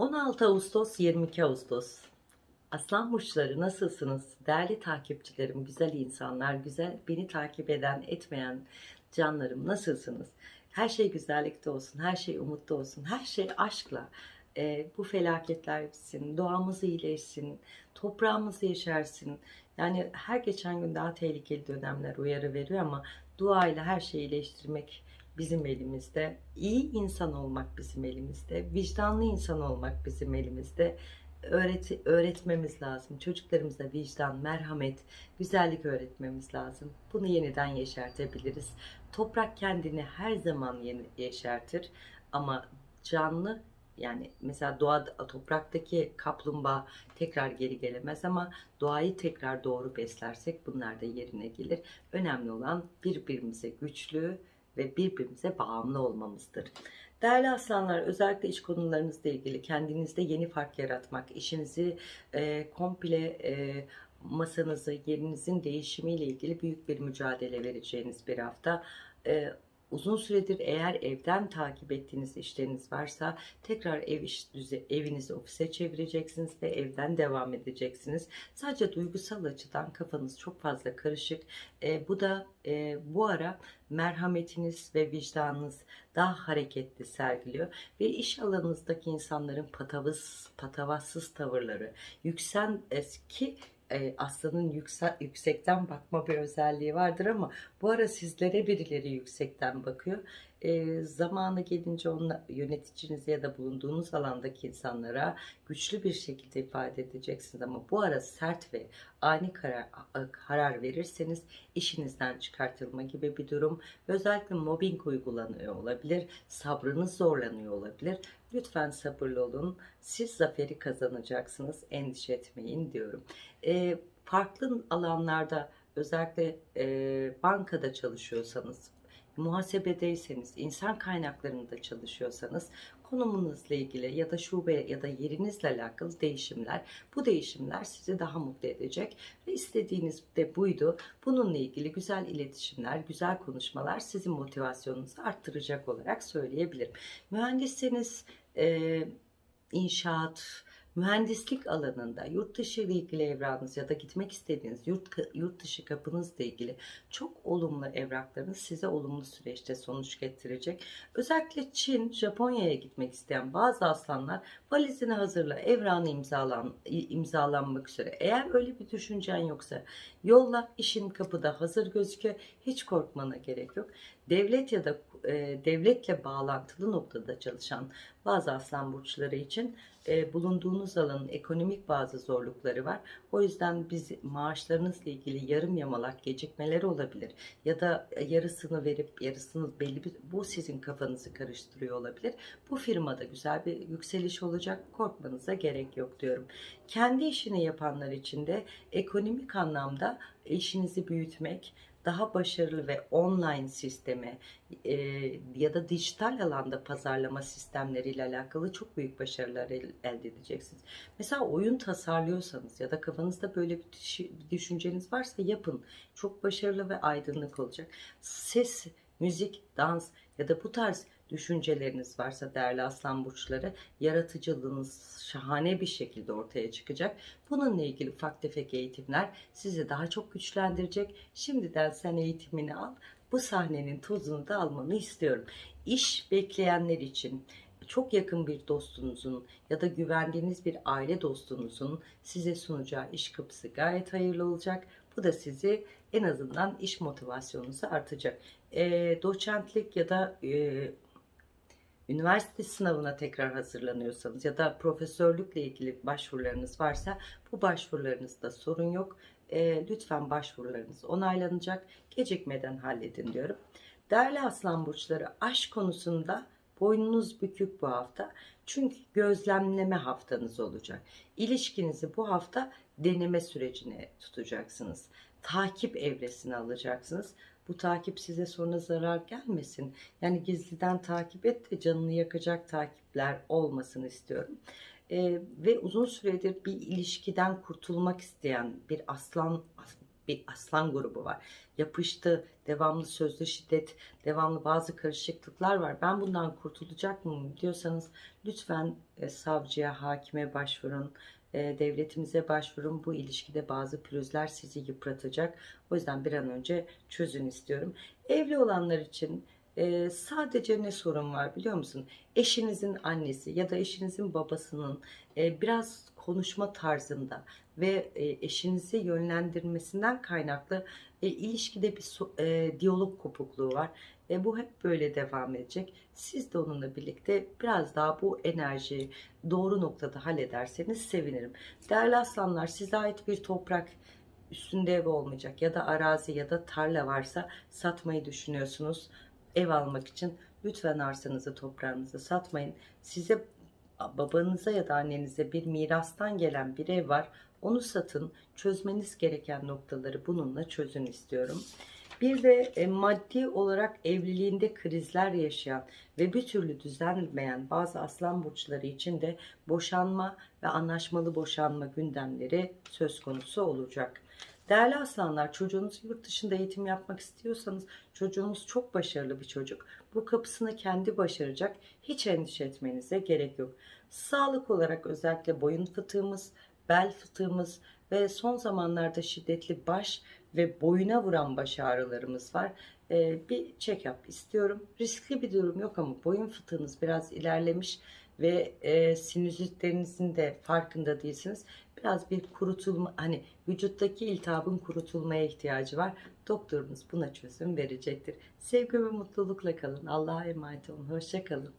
16 Ağustos 22 Ağustos Aslan burçları nasılsınız? Değerli takipçilerim, güzel insanlar, güzel beni takip eden, etmeyen canlarım nasılsınız? Her şey güzellikte olsun, her şey umutta olsun, her şey aşkla. Ee, bu felaketler bitsin, doğamız iyileşsin, toprağımız yeşersin. Yani her geçen gün daha tehlikeli dönemler uyarı veriyor ama duayla her şeyi iyileştirmek bizim elimizde. İyi insan olmak bizim elimizde. Vicdanlı insan olmak bizim elimizde. Öğret öğretmemiz lazım. Çocuklarımıza vicdan, merhamet, güzellik öğretmemiz lazım. Bunu yeniden yeşertebiliriz. Toprak kendini her zaman yeni yeşertir ama canlı yani mesela doğa topraktaki kaplumbağa tekrar geri gelemez ama doğayı tekrar doğru beslersek bunlar da yerine gelir. Önemli olan birbirimize güçlü ve birbirimize bağımlı olmamızdır. Değerli aslanlar özellikle iş konularınızla ilgili kendinizde yeni fark yaratmak, işinizi e, komple e, masanızı, yerinizin değişimiyle ilgili büyük bir mücadele vereceğiniz bir hafta. E, uzun süredir eğer evden takip ettiğiniz işleriniz varsa tekrar ev iş düze, evinizi ofise çevireceksiniz ve evden devam edeceksiniz. Sadece duygusal açıdan kafanız çok fazla karışık. E, bu da e, bu ara merhametiniz ve vicdanınız daha hareketli sergiliyor ve iş alanınızdaki insanların patavız, patavatsız tavırları, yüksen eski e, aslanın yüksek, yüksekten bakma bir özelliği vardır ama bu ara sizlere birileri yüksekten bakıyor. E, zamanı gelince onunla yöneticinize ya da bulunduğunuz alandaki insanlara güçlü bir şekilde ifade edeceksiniz. Ama bu ara sert ve ani karar, karar verirseniz işinizden çıkartılma gibi bir durum özellikle mobbing uygulanıyor olabilir sabrınız zorlanıyor olabilir. Lütfen sabırlı olun siz zaferi kazanacaksınız endişe etmeyin diyorum. E, farklı alanlarda özellikle e, bankada çalışıyorsanız muhasebedeyseniz, insan kaynaklarında çalışıyorsanız konumunuzla ilgili ya da şube ya da yerinizle alakalı değişimler, bu değişimler sizi daha mutlu edecek ve istediğiniz de buydu. Bununla ilgili güzel iletişimler, güzel konuşmalar sizin motivasyonunuzu arttıracak olarak söyleyebilirim. Mühendisseniz, e, inşaat, mühendislik alanında yurt dışı ile ilgili evranınız ya da gitmek istediğiniz yurt, yurt dışı kapınızla ilgili çok olumlu evraklarınız size olumlu süreçte sonuç getirecek. Özellikle Çin, Japonya'ya gitmek isteyen bazı aslanlar valizini hazırla, evranı imzalan, imzalanmak üzere. Eğer öyle bir düşüncen yoksa yolla işin kapıda hazır gözüküyor. Hiç korkmana gerek yok. Devlet ya da e, devletle bağlantılı noktada çalışan bazı aslan burçları için e, bulunduğunuz alanın ekonomik bazı zorlukları var. O yüzden biz maaşlarınızla ilgili yarım yamalak gecikmeleri olabilir. Ya da yarısını verip yarısını belli bir bu sizin kafanızı karıştırıyor olabilir. Bu firmada güzel bir yükseliş olacak. Korkmanıza gerek yok diyorum. Kendi işini yapanlar için de ekonomik anlamda işinizi büyütmek, daha başarılı ve online sistemi e, ya da dijital alanda pazarlama sistemleriyle alakalı çok büyük başarılar el, elde edeceksiniz. Mesela oyun tasarlıyorsanız ya da kafanızda böyle bir düşünceniz varsa yapın. Çok başarılı ve aydınlık olacak. Ses, müzik, dans ya da bu tarz düşünceleriniz varsa değerli aslan burçları yaratıcılığınız şahane bir şekilde ortaya çıkacak. Bununla ilgili ufak tefek eğitimler sizi daha çok güçlendirecek. Şimdiden sen eğitimini al. Bu sahnenin tozunu da almanı istiyorum. İş bekleyenler için çok yakın bir dostunuzun ya da güvendiğiniz bir aile dostunuzun size sunacağı iş kapısı gayet hayırlı olacak. Bu da sizi en azından iş motivasyonunuzu artacak. E, doçentlik ya da e, üniversite sınavına tekrar hazırlanıyorsanız ya da profesörlükle ilgili başvurularınız varsa bu başvurularınızda sorun yok. E, lütfen başvurularınız onaylanacak. Gecikmeden halledin diyorum. Değerli aslan burçları aşk konusunda boynunuz bükük bu hafta. Çünkü gözlemleme haftanız olacak. İlişkinizi bu hafta deneme sürecine tutacaksınız. Takip evresine alacaksınız. Bu takip size sonra zarar gelmesin. Yani gizliden takip et ve canını yakacak takipler olmasını istiyorum. Ee, ve uzun süredir bir ilişkiden kurtulmak isteyen bir aslan bir aslan grubu var. Yapıştı, devamlı sözlü şiddet, devamlı bazı karışıklıklar var. Ben bundan kurtulacak mıyım diyorsanız lütfen e, savcıya, hakime başvurun. E, devletimize başvurun. Bu ilişkide bazı pürüzler sizi yıpratacak. O yüzden bir an önce çözün istiyorum. Evli olanlar için e, sadece ne sorun var biliyor musun? Eşinizin annesi ya da eşinizin babasının e, biraz konuşma tarzında ve eşinizi yönlendirmesinden kaynaklı ilişkide bir diyalog kopukluğu var. E, bu hep böyle devam edecek. Siz de onunla birlikte biraz daha bu enerjiyi doğru noktada hallederseniz sevinirim. Değerli aslanlar size ait bir toprak üstünde ev olmayacak ya da arazi ya da tarla varsa satmayı düşünüyorsunuz ev almak için lütfen arsanızı toprağınızı satmayın. Size babanıza ya da annenize bir mirastan gelen bir ev var. Onu satın. Çözmeniz gereken noktaları bununla çözün istiyorum. Bir de e, maddi olarak evliliğinde krizler yaşayan ve bir türlü düzenlemeyen bazı aslan burçları için de boşanma ve anlaşmalı boşanma gündemleri söz konusu olacak. Değerli aslanlar çocuğunuz yurt dışında eğitim yapmak istiyorsanız çocuğunuz çok başarılı bir çocuk. Bu kapısını kendi başaracak. Hiç endişe etmenize gerek yok. Sağlık olarak özellikle boyun fıtığımız, bel fıtığımız ve son zamanlarda şiddetli baş ve boyuna vuran baş ağrılarımız var. Ee, bir check-up istiyorum. Riskli bir durum yok ama boyun fıtığınız biraz ilerlemiş ve e, sinüzitlerinizin de farkında değilsiniz. Biraz bir kurutulma hani vücuttaki iltihabın kurutulmaya ihtiyacı var. Doktorunuz buna çözüm verecektir. Sevgi ve mutlulukla kalın. Allah'a emanet olun. Hoşça kalın.